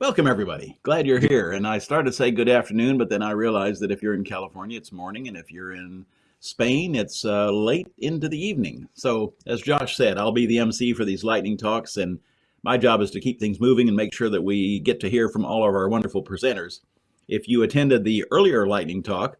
Welcome, everybody. Glad you're here. And I started to say good afternoon, but then I realized that if you're in California, it's morning, and if you're in Spain, it's uh, late into the evening. So, as Josh said, I'll be the MC for these lightning talks, and my job is to keep things moving and make sure that we get to hear from all of our wonderful presenters. If you attended the earlier lightning talk,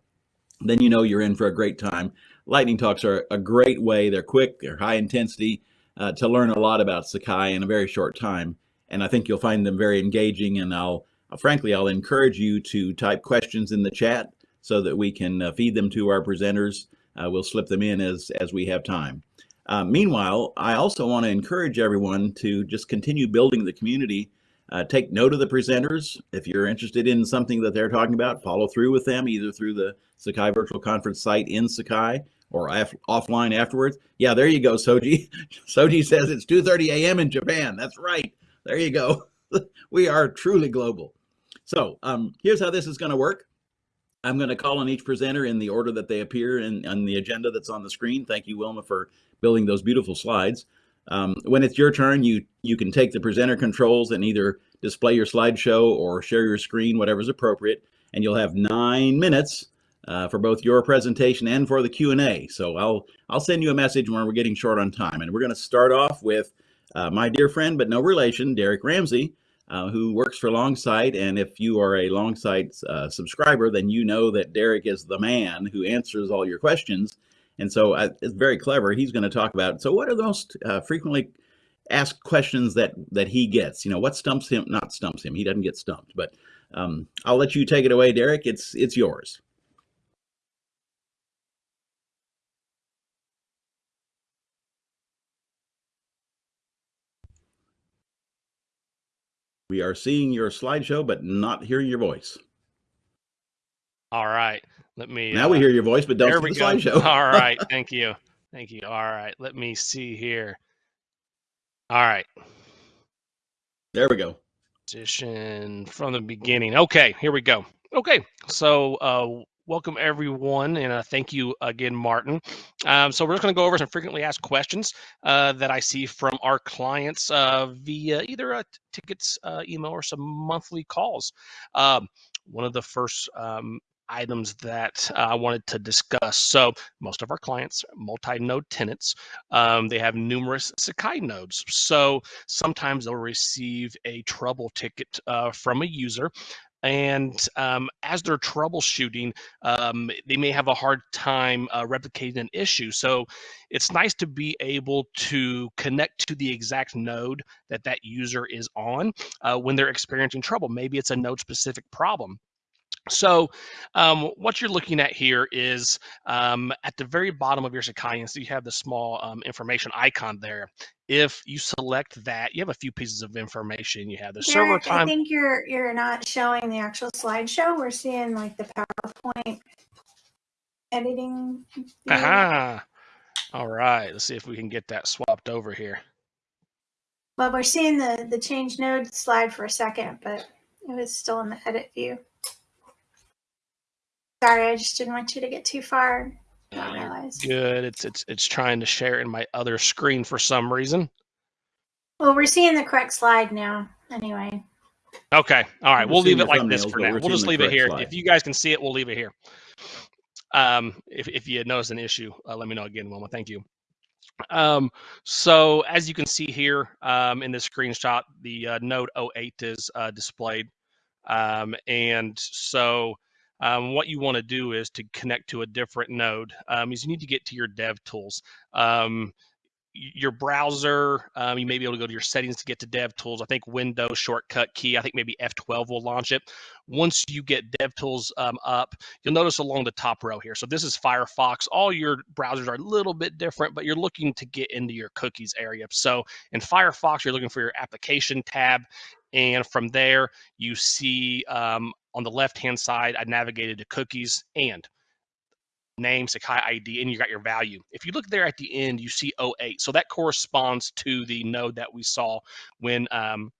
then you know you're in for a great time. Lightning talks are a great way. They're quick, they're high intensity uh, to learn a lot about Sakai in a very short time and I think you'll find them very engaging. And I'll, uh, frankly, I'll encourage you to type questions in the chat so that we can uh, feed them to our presenters. Uh, we'll slip them in as as we have time. Uh, meanwhile, I also want to encourage everyone to just continue building the community. Uh, take note of the presenters. If you're interested in something that they're talking about, follow through with them either through the Sakai Virtual Conference site in Sakai or offline afterwards. Yeah, there you go, Soji. Soji says it's 2.30 a.m. in Japan. That's right. There you go. we are truly global. So um, here's how this is going to work. I'm going to call on each presenter in the order that they appear in on the agenda that's on the screen. Thank you, Wilma, for building those beautiful slides. Um, when it's your turn, you you can take the presenter controls and either display your slideshow or share your screen, whatever's appropriate, and you'll have nine minutes uh, for both your presentation and for the Q&A. So I'll I'll send you a message when we're getting short on time, and we're going to start off with uh, my dear friend, but no relation, Derek Ramsey, uh, who works for Longsight. And if you are a Longsight uh, subscriber, then you know that Derek is the man who answers all your questions. And so uh, it's very clever. He's going to talk about, so what are the most uh, frequently asked questions that, that he gets? You know, what stumps him, not stumps him, he doesn't get stumped, but um, I'll let you take it away, Derek. It's, it's yours. We are seeing your slideshow, but not hearing your voice. All right. Let me. Now uh, we hear your voice, but don't see the go. slideshow. All right. Thank you. Thank you. All right. Let me see here. All right. There we go. Position from the beginning. Okay. Here we go. Okay. So uh, welcome everyone, and uh, thank you again, Martin. Um, so we're just going to go over some frequently asked questions uh, that I see from our clients uh, via either a tickets uh, email or some monthly calls. Um, one of the first um, items that uh, I wanted to discuss. So most of our clients, multi-node tenants, um, they have numerous Sakai nodes. So sometimes they'll receive a trouble ticket uh, from a user and um, as they're troubleshooting, um, they may have a hard time uh, replicating an issue. So it's nice to be able to connect to the exact node that that user is on uh, when they're experiencing trouble. Maybe it's a node specific problem. So um, what you're looking at here is um, at the very bottom of your Sakai, so you have the small um, information icon there. If you select that, you have a few pieces of information. You have the Derek, server time. I think you're you're not showing the actual slideshow. We're seeing like the PowerPoint editing. Aha. All right. Let's see if we can get that swapped over here. Well, we're seeing the the change node slide for a second, but it was still in the edit view. Sorry, I just didn't want you to get too far. Not realize. Good. It's it's it's trying to share in my other screen for some reason. Well, we're seeing the correct slide now. Anyway. Okay. All right. We'll leave it like this for now. We'll just leave it here. Slide. If you guys can see it, we'll leave it here. Um, if if you notice an issue, uh, let me know again, Wilma. Thank you. Um, so as you can see here um, in this screenshot, the uh, Node 08 is uh, displayed. Um, and so um, what you want to do is to connect to a different node um, is you need to get to your dev tools. Um, your browser um, you may be able to go to your settings to get to dev tools. I think windows shortcut key i think maybe f12 will launch it. Once you get dev tools um, up you'll notice along the top row here. So this is firefox. All your browsers are a little bit different but you're looking to get into your cookies area. So in firefox you're looking for your application tab and from there, you see um, on the left hand side, I navigated to cookies and name, Sakai ID, and you got your value. If you look there at the end, you see 08. So that corresponds to the node that we saw when um,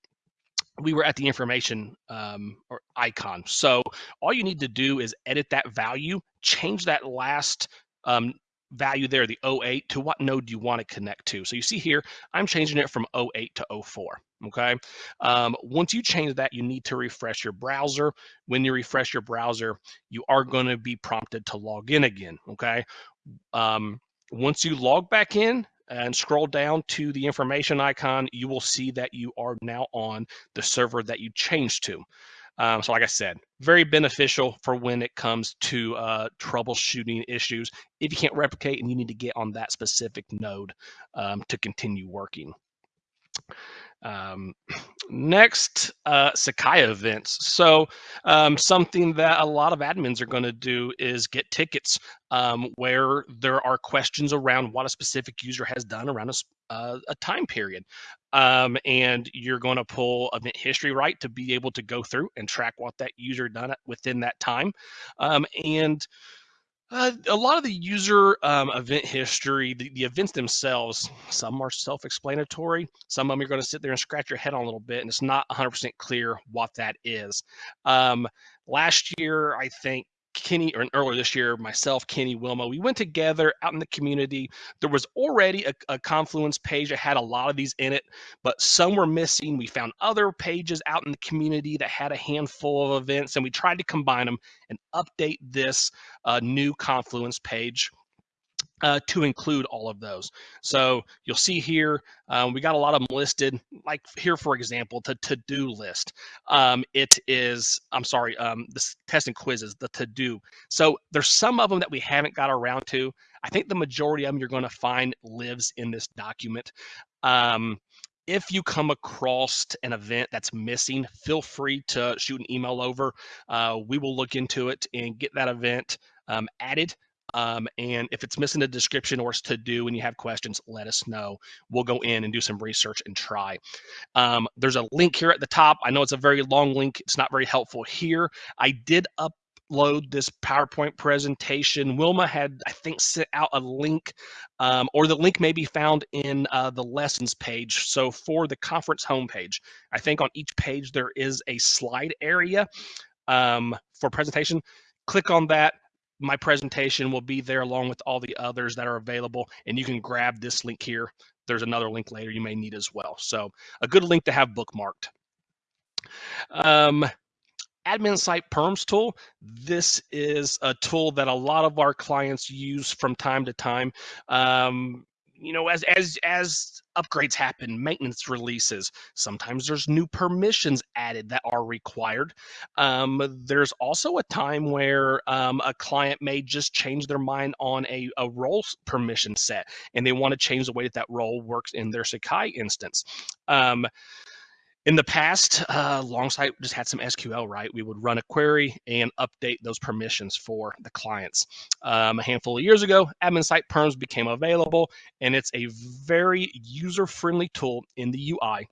we were at the information um, or icon. So all you need to do is edit that value, change that last um, value there, the 08, to what node do you want to connect to? So you see here, I'm changing it from 08 to 04. Okay. Um, once you change that, you need to refresh your browser. When you refresh your browser, you are going to be prompted to log in again. Okay. Um, once you log back in, and scroll down to the information icon, you will see that you are now on the server that you changed to. Um, so like I said, very beneficial for when it comes to uh, troubleshooting issues if you can't replicate and you need to get on that specific node um, to continue working. Um, next, uh, Sakai events. So um, something that a lot of admins are going to do is get tickets um, where there are questions around what a specific user has done around a, uh, a time period. Um, and you're going to pull event history right to be able to go through and track what that user done within that time. Um, and uh, a lot of the user um, event history, the, the, events themselves, some are self-explanatory. Some of them you're going to sit there and scratch your head on a little bit, and it's not 100% clear what that is. Um, last year, I think Kenny, or earlier this year, myself, Kenny, Wilma, we went together out in the community. There was already a, a, Confluence page that had a lot of these in it, but some were missing. We found other pages out in the community that had a handful of events, and we tried to combine them and update this uh, new Confluence page uh, to include all of those. So you'll see here, um, we got a lot of them listed, like here, for example, the to-do list. Um, it is, I'm sorry, um, this test and quizzes, the to-do. So there's some of them that we haven't got around to. I think the majority of them you're going to find lives in this document. Um, if you come across an event that's missing, feel free to shoot an email over. Uh, we will look into it and get that event um, added um, and if it's missing a description or it's to do and you have questions, let us know. We'll go in and do some research and try. Um, there's a link here at the top. I know it's a very long link. It's not very helpful here. I did upload this PowerPoint presentation. Wilma had, I think, sent out a link, um, or the link may be found in uh, the lessons page. So for the conference homepage, I think on each page there is a slide area um, for presentation. Click on that, my presentation will be there along with all the others that are available and you can grab this link here. There's another link later you may need as well. So a good link to have bookmarked. Um, admin site perms tool. This is a tool that a lot of our clients use from time to time. Um, you know as as as upgrades happen maintenance releases sometimes there's new permissions added that are required. Um, there's also a time where um, a client may just change their mind on a, a role permission set and they want to change the way that that role works in their sakai instance. Um, in the past, uh, Longsight just had some SQL, right? We would run a query and update those permissions for the clients. Um, a handful of years ago, admin site perms became available, and it's a very user-friendly tool in the UI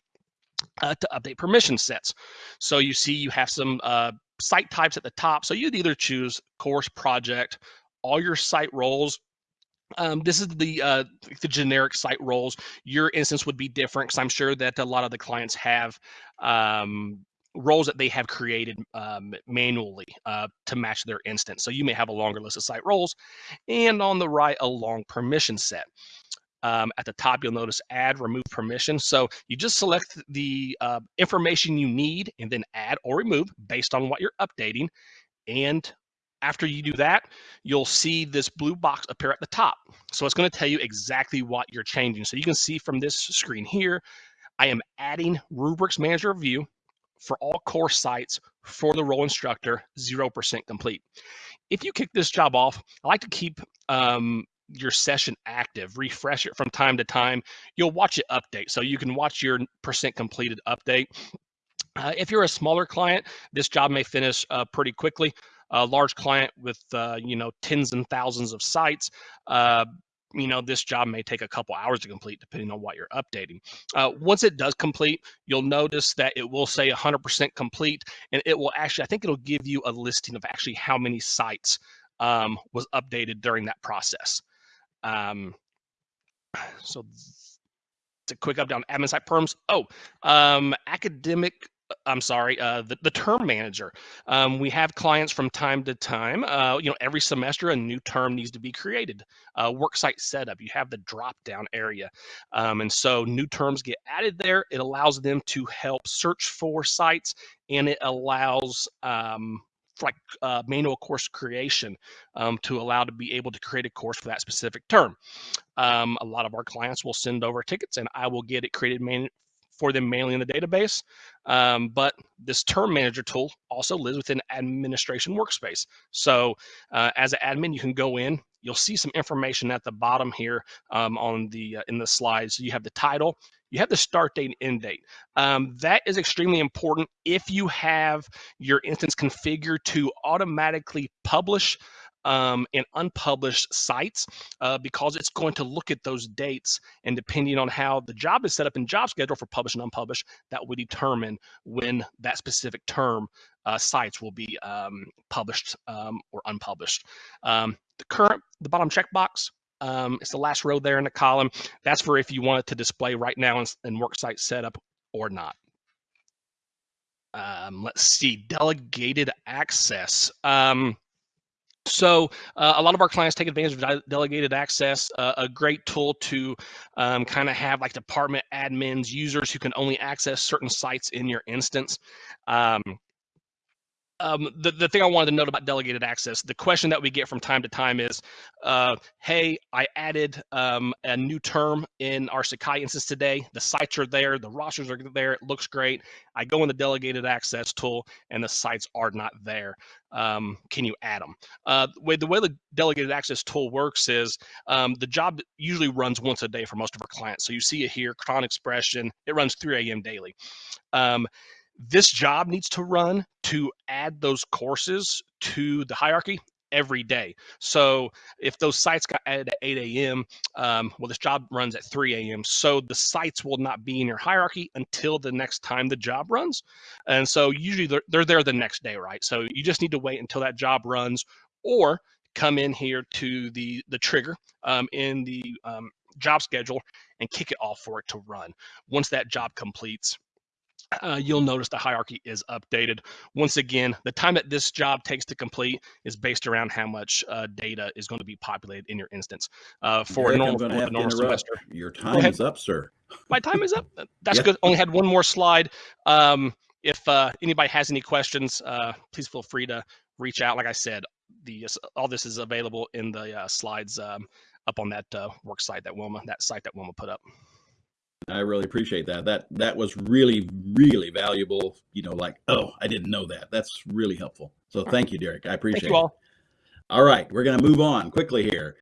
uh, to update permission sets. So you see you have some uh, site types at the top. So you'd either choose course, project, all your site roles um, this is the uh, the generic site roles. Your instance would be different because I'm sure that a lot of the clients have um, roles that they have created um, manually uh, to match their instance. So you may have a longer list of site roles, and on the right, a long permission set. Um, at the top, you'll notice add, remove permission. So you just select the uh, information you need and then add or remove based on what you're updating. And after you do that, you'll see this blue box appear at the top. So it's going to tell you exactly what you're changing. So you can see from this screen here, I am adding Rubrics Manager View for all course sites for the role instructor, 0% complete. If you kick this job off, I like to keep um, your session active, refresh it from time to time. You'll watch it update. So you can watch your percent completed update. Uh, if you're a smaller client, this job may finish uh, pretty quickly a large client with uh, you know tens and thousands of sites uh, you know this job may take a couple hours to complete depending on what you're updating. Uh, once it does complete you'll notice that it will say 100% complete and it will actually i think it'll give you a listing of actually how many sites um, was updated during that process. Um, so it's a quick up down admin site perms oh um, academic I'm sorry, uh, the, the term manager. Um, we have clients from time to time. Uh, you know, every semester a new term needs to be created. Uh, worksite setup, you have the drop down area. Um, and so new terms get added there. It allows them to help search for sites and it allows um, like uh, manual course creation um, to allow to be able to create a course for that specific term. Um, a lot of our clients will send over tickets and I will get it created man- for them mainly in the database. Um, but this term manager tool also lives within administration workspace. So uh, as an admin, you can go in, you'll see some information at the bottom here um, on the uh, in the slides. So you have the title, you have the start date and end date. Um, that is extremely important if you have your instance configured to automatically publish um, in unpublished sites uh, because it's going to look at those dates and depending on how the job is set up in job schedule for published and unpublished, that will determine when that specific term uh, sites will be um, published um, or unpublished. Um, the current, the bottom checkbox, um, it's the last row there in the column. That's for if you want it to display right now in, in worksite setup or not. Um, let's see, delegated access. Um, so uh, a lot of our clients take advantage of delegated access, uh, a great tool to um, kind of have like department admins, users who can only access certain sites in your instance. Um, um, the, the thing I wanted to note about delegated access, the question that we get from time to time is, uh, hey, I added um, a new term in our Sakai instance today. The sites are there, the rosters are there, it looks great. I go in the delegated access tool and the sites are not there. Um, can you add them? Uh, the, way, the way the delegated access tool works is um, the job usually runs once a day for most of our clients. So you see it here, Cron Expression, it runs 3 a.m. daily. This job needs to run to add those courses to the hierarchy every day. So if those sites got added at 8 a.m., um, well, this job runs at 3 a.m. So the sites will not be in your hierarchy until the next time the job runs. And so usually they're, they're there the next day, right? So you just need to wait until that job runs or come in here to the, the trigger um, in the um, job schedule and kick it off for it to run. Once that job completes, uh, you'll notice the hierarchy is updated. Once again, the time that this job takes to complete is based around how much uh, data is going to be populated in your instance. Uh, for Derek, normal, I'm normal semester. Your time is up, sir. My time is up. That's good. Only had one more slide. Um, if uh, anybody has any questions, uh, please feel free to reach out. Like I said, the all this is available in the uh, slides um, up on that work site that Wilma, that site that Wilma put up. I really appreciate that. That that was really really valuable. You know, like oh, I didn't know that. That's really helpful. So thank you, Derek. I appreciate thank you all. it. All right, we're going to move on quickly here.